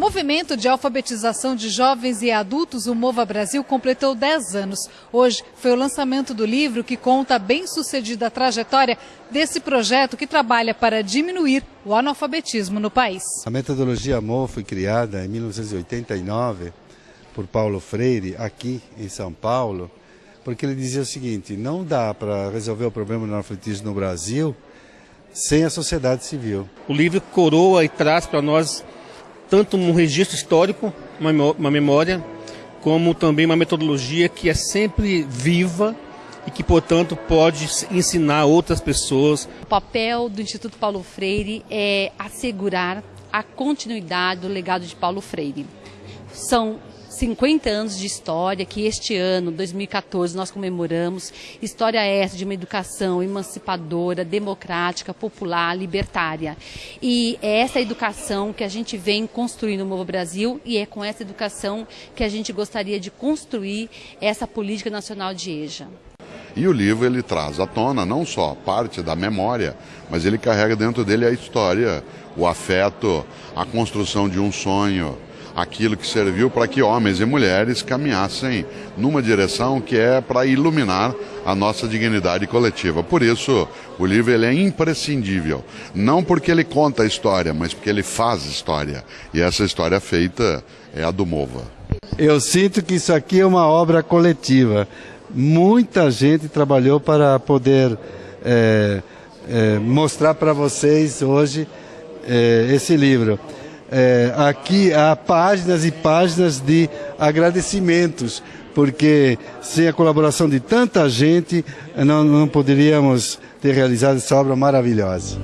movimento de alfabetização de jovens e adultos, o Mova Brasil, completou 10 anos. Hoje foi o lançamento do livro que conta a bem-sucedida trajetória desse projeto que trabalha para diminuir o analfabetismo no país. A metodologia MOVA foi criada em 1989 por Paulo Freire, aqui em São Paulo, porque ele dizia o seguinte, não dá para resolver o problema do analfabetismo no Brasil sem a sociedade civil. O livro coroa e traz para nós tanto um registro histórico, uma memória, como também uma metodologia que é sempre viva e que, portanto, pode ensinar outras pessoas. O papel do Instituto Paulo Freire é assegurar a continuidade do legado de Paulo Freire. São 50 anos de história que este ano, 2014, nós comemoramos. História essa de uma educação emancipadora, democrática, popular, libertária. E é essa educação que a gente vem construindo no Novo Brasil e é com essa educação que a gente gostaria de construir essa política nacional de EJA. E o livro ele traz à tona não só parte da memória, mas ele carrega dentro dele a história, o afeto, a construção de um sonho, aquilo que serviu para que homens e mulheres caminhassem numa direção que é para iluminar a nossa dignidade coletiva. Por isso, o livro ele é imprescindível, não porque ele conta a história, mas porque ele faz história. E essa história feita é a do Mova. Eu sinto que isso aqui é uma obra coletiva. Muita gente trabalhou para poder é, é, mostrar para vocês hoje é, esse livro é, aqui há páginas e páginas de agradecimentos, porque sem a colaboração de tanta gente não, não poderíamos ter realizado essa obra maravilhosa.